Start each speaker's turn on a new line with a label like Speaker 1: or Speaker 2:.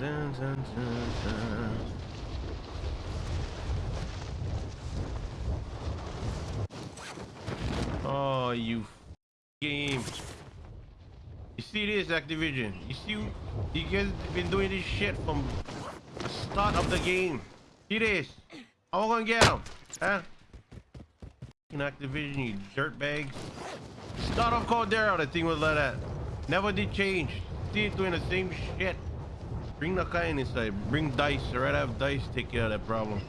Speaker 1: dun, dun, dun. Oh, you game. You see this, Activision? You see, you guys been doing this shit from the start of the game. See this? I'm gonna get him, huh? In Activision, you dirtbags. Start of Caldera, the thing was like that. Never did change. Still doing the same shit. Bring the kind inside. Bring dice. I'd rather have dice take care of that problem.